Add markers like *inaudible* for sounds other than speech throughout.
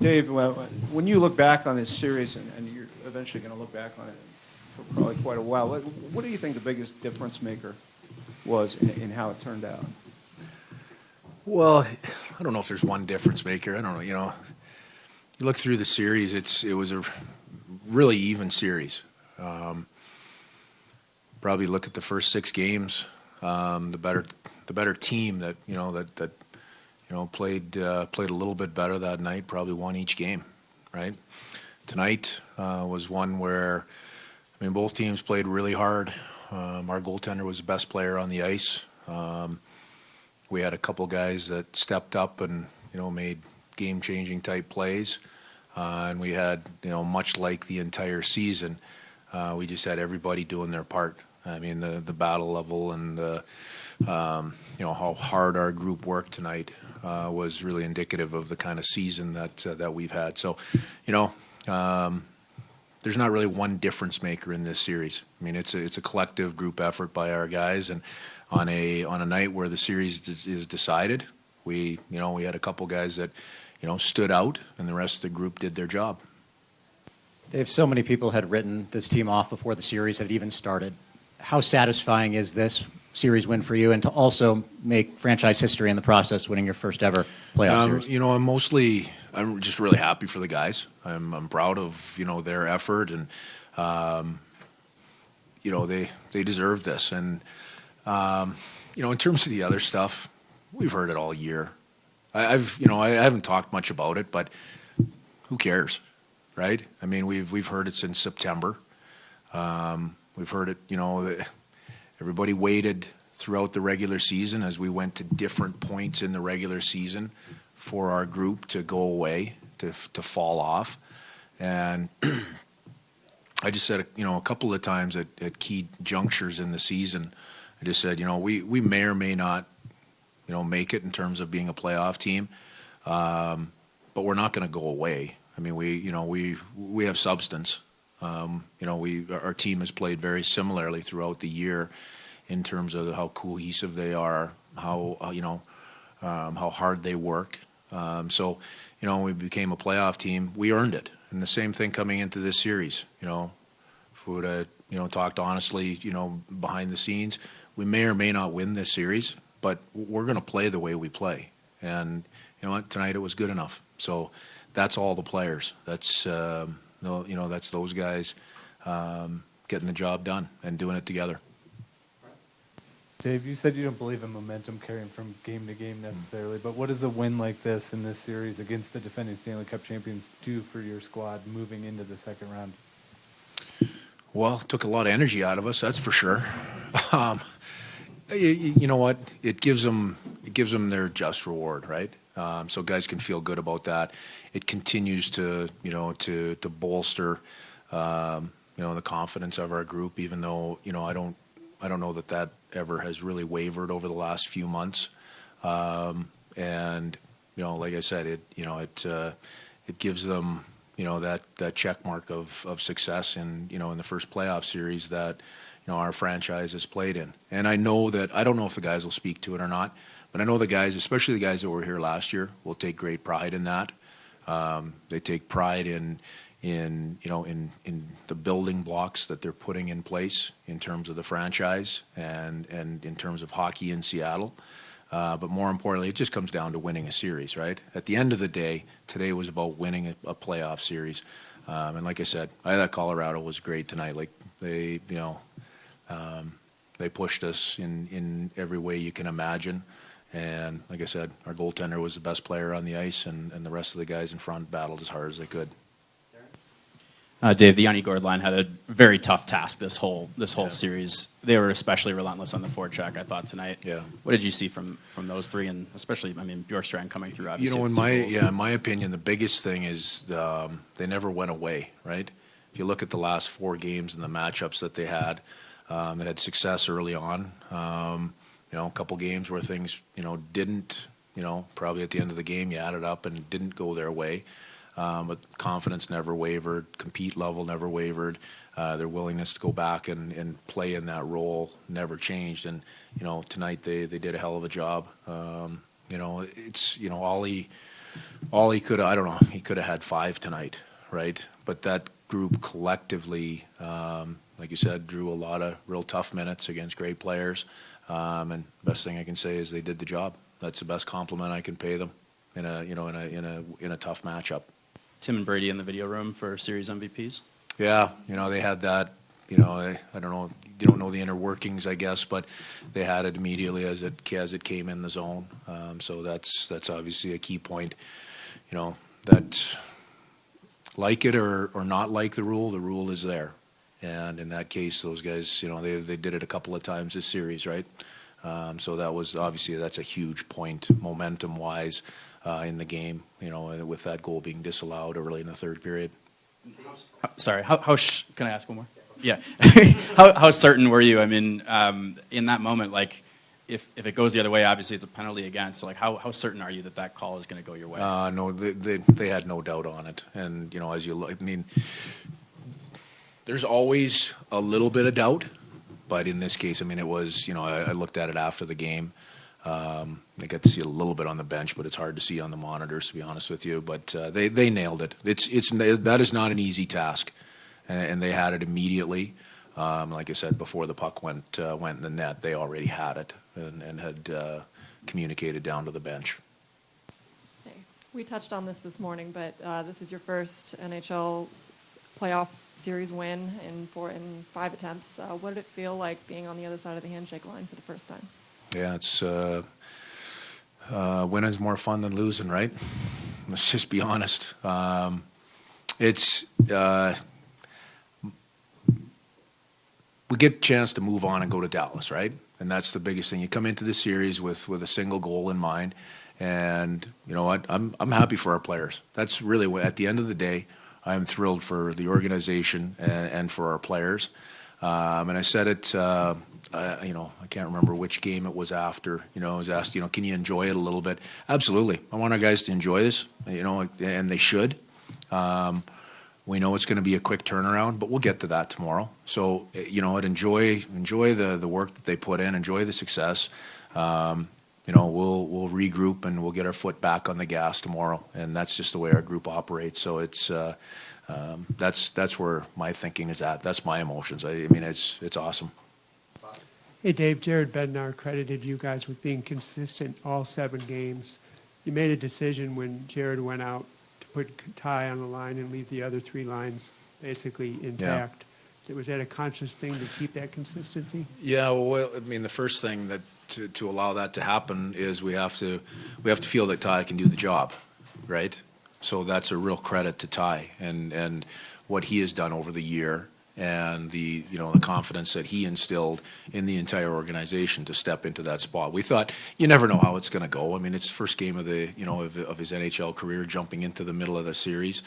Dave, when you look back on this series, and, and you're eventually going to look back on it for probably quite a while, what, what do you think the biggest difference maker was in, in how it turned out? Well, I don't know if there's one difference maker. I don't know. You know, you look through the series; it's it was a really even series. Um, probably look at the first six games. Um, the better the better team that you know that that you know played uh, played a little bit better that night. Probably won each game, right? Tonight uh, was one where I mean both teams played really hard. Um, our goaltender was the best player on the ice. Um, we had a couple guys that stepped up and you know made game-changing type plays, uh, and we had you know much like the entire season, uh, we just had everybody doing their part. I mean the the battle level and the um, you know how hard our group worked tonight uh, was really indicative of the kind of season that uh, that we've had. So, you know. Um, there's not really one difference maker in this series. I mean, it's a, it's a collective group effort by our guys, and on a on a night where the series is decided, we you know we had a couple guys that you know stood out, and the rest of the group did their job. Dave, so many people had written this team off before the series had even started. How satisfying is this series win for you, and to also make franchise history in the process, winning your first ever playoff um, series? You know, I'm mostly I'm just really happy for the guys. I'm I'm proud of you know their effort and. Um, you know they they deserve this and um, you know, in terms of the other stuff, we've heard it all year. I, have you know, I, I haven't talked much about it, but who cares, right? I mean, we've we've heard it since September. Um, we've heard it, you know, everybody waited throughout the regular season as we went to different points in the regular season for our group to go away, to to fall off, and *clears throat* I just said, you know, a couple of times at, at key junctures in the season I just said, you know, we, we may or may not, you know, make it in terms of being a playoff team, um, but we're not going to go away. I mean, we, you know, we we have substance. Um, you know, we our team has played very similarly throughout the year, in terms of how cohesive they are, how uh, you know, um, how hard they work. Um, so, you know, we became a playoff team. We earned it, and the same thing coming into this series. You know, if we would have you know talked honestly, you know, behind the scenes, we may or may not win this series, but we're going to play the way we play. And you know what? Tonight it was good enough. So that's all the players. That's um, you know that's those guys um, getting the job done and doing it together. Dave, you said you don't believe in momentum carrying from game to game necessarily, but what does a win like this in this series against the defending Stanley Cup champions do for your squad moving into the second round? Well, it took a lot of energy out of us, that's for sure. *laughs* Um, you, you, know what? It gives them it gives them their just reward, right? Um, so guys can feel good about that. It continues to you know to to bolster um, you know the confidence of our group. Even though you know I don't I don't know that that ever has really wavered over the last few months. Um, and you know, like I said, it you know it uh, it gives them you know that that check mark of of success in you know in the first playoff series that you know our franchise has played in. And I know that I don't know if the guys will speak to it or not, but I know the guys, especially the guys that were here last year, will take great pride in that. Um, they take pride in in you know in in the building blocks that they're putting in place in terms of the franchise and and in terms of hockey in Seattle. Uh, but more importantly, it just comes down to winning a series, right? At the end of the day, today was about winning a, a playoff series. Um, and like I said, I thought Colorado was great tonight. Like they, you know, um, they pushed us in, in every way you can imagine. And like I said, our goaltender was the best player on the ice, and, and the rest of the guys in front battled as hard as they could. Uh, Dave, the Yanni Gourde line had a very tough task this whole this whole Yeah. series. They were especially relentless on the forecheck. I thought tonight. Yeah. What did you see from from those three, and especially, I mean, Bjorkstrand coming through? Obviously, You know, in my goals. yeah, in my opinion, the biggest thing is um, they never went away. Right? If you look at the last four games and the matchups that they had, um, they had success early on. Um, you know, a couple games where things you know didn't. You know, probably at the end of the game, you added up and didn't go their way. Um, but confidence never wavered, compete level never wavered. Uh, their willingness to go back and, and play in that role never changed. And you know, tonight they, they did a hell of a job. Um, you know, it's you know Ollie all he could, I don't know, he could have had five tonight, right? But that group collectively, um, like you said, drew a lot of real tough minutes against great players. Um, and best thing I can say is they did the job. That's the best compliment I can pay them in a, you know, in a, in a, in a tough matchup. Tim and Brady in the video room for series MVPs. Yeah, you know, they had that, you know, I, I don't know, you don't know the inner workings, I guess, but they had it immediately as it, as it came in the zone. Um, so that's, that's obviously a key point, you know, that like it or, or not like the rule, the rule is there. And in that case, those guys, you know, they, they did it a couple of times this series, right? Um, so that was, obviously, that's a huge point, momentum-wise, uh, in the game, you know, with that goal being disallowed early in the third period. Sorry, how, how can I ask one more? Yeah. *laughs* how, how certain were you? I mean, um, in that moment, like, if, if it goes the other way, obviously it's a penalty against. So, like, how, how certain are you that that call is going to go your way? Uh, no, they, they, they had no doubt on it. And, you know, as you look, I mean, there's always a little bit of doubt, but in this case, I mean, it was, you know, I, I looked at it after the game. Um, I got to see a little bit on the bench, but it's hard to see on the monitors, to be honest with you. But uh, they, they nailed it. It's, it's, that is not an easy task. And, and they had it immediately. Um, like I said, before the puck went, uh, went in the net, they already had it and, and had uh, communicated down to the bench. Okay. We touched on this this morning, but uh, this is your first NHL playoff series win in four in five attempts. Uh, what did it feel like being on the other side of the handshake line for the first time? Yeah, it's uh, uh, winning's more fun than losing, right? *laughs* Let's just be honest. Um, it's uh, we get a chance to move on and go to Dallas, right? And that's the biggest thing. You come into the series with with a single goal in mind, and you know what? I'm I'm happy for our players. That's really what. At the end of the day, I'm thrilled for the organization and, and for our players. Um, and I said it. Uh, uh, you know, I can't remember which game it was after. You know, I was asked, you know, can you enjoy it a little bit? Absolutely. I want our guys to enjoy this. You know, and they should. Um, we know it's going to be a quick turnaround, but we'll get to that tomorrow. So, eh, you know, enjoy enjoy the the work that they put in, enjoy the success. Um, you know, we'll we'll regroup and we'll get our foot back on the gas tomorrow, and that's just the way our group operates. So it's uh, um, that's that's where my thinking is at. That's my emotions. I, I mean, it's it's awesome. Hey, Dave, Jared Bednar credited you guys with being consistent all seven games. You made a decision when Jared went out put Tye on the line and leave the other three lines basically intact. Was that a conscious thing to keep that consistency? Yeah, well, I mean, the first thing that to, to allow that to happen is we have to we have to feel that Tye can do the job, right? So that's a real credit to Tye and and what he has done over the year and the you know the confidence that he instilled in the entire organization to step into that spot. We thought you never know how it's going to go. I mean, it's first game of the you know of, of his NHL career, jumping into the middle of the series,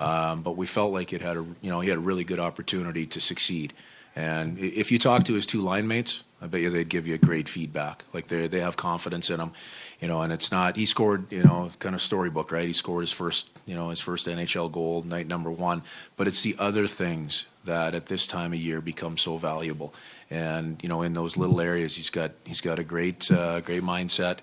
um, but we felt like it had a you know he had a really good opportunity to succeed. And if you talk to his two line mates, I bet you they'd give you great feedback. Like they they have confidence in him, you know. And it's not he scored, you know, kind of storybook, right? He scored his first, you know, his first NHL goal night number one. But it's the other things that at this time of year become so valuable. And you know, in those little areas, he's got he's got a great uh, great mindset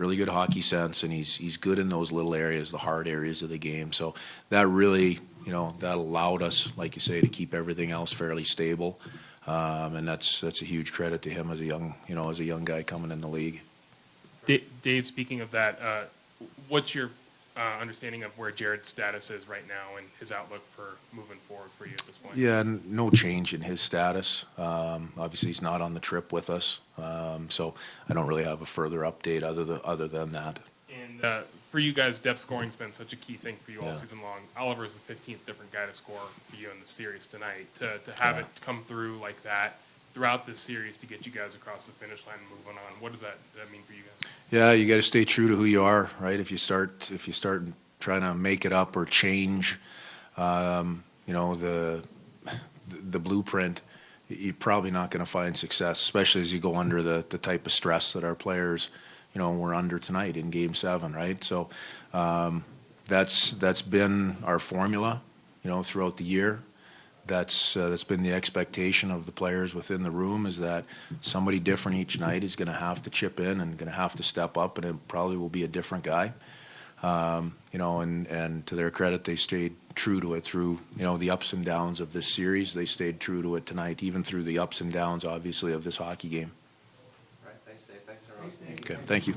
really good hockey sense, and he's he's good in those little areas, the hard areas of the game. So that really, you know, that allowed us, like you say, to keep everything else fairly stable, um, and that's that's a huge credit to him as a young, you know, as a young guy coming in the league. Dave, speaking of that, uh, what's your uh, understanding of where Jared's status is right now and his outlook for moving forward for you at this point? Yeah, n- no change in his status. Um, obviously, he's not on the trip with us, um, so I don't really have a further update other than other than that. And uh, for you guys, depth scoring's been such a key thing for you all Yeah. season long. Oliver is the 15th different guy to score for you in the series tonight. To, to have it come through like that throughout this series to get you guys across the finish line and moving on, what does that, that mean for you guys? Yeah, you got to stay true to who you are, right? If you start if you start trying to make it up or change, um, you know the the blueprint, you're probably not going to find success, especially as you go under the the type of stress that our players, you know, were under tonight in Game Seven, right? So um, that's that's been our formula, you know, throughout the year. That's uh, that's been the expectation of the players within the room is that somebody different each night is going to have to chip in and going to have to step up, and it probably will be a different guy. Um, you know, and, and to their credit, they stayed true to it through, you know, the ups and downs of this series. They stayed true to it tonight, even through the ups and downs, obviously, of this hockey game. Right, thanks, Dave, thanks, everyone. Okay, thank you.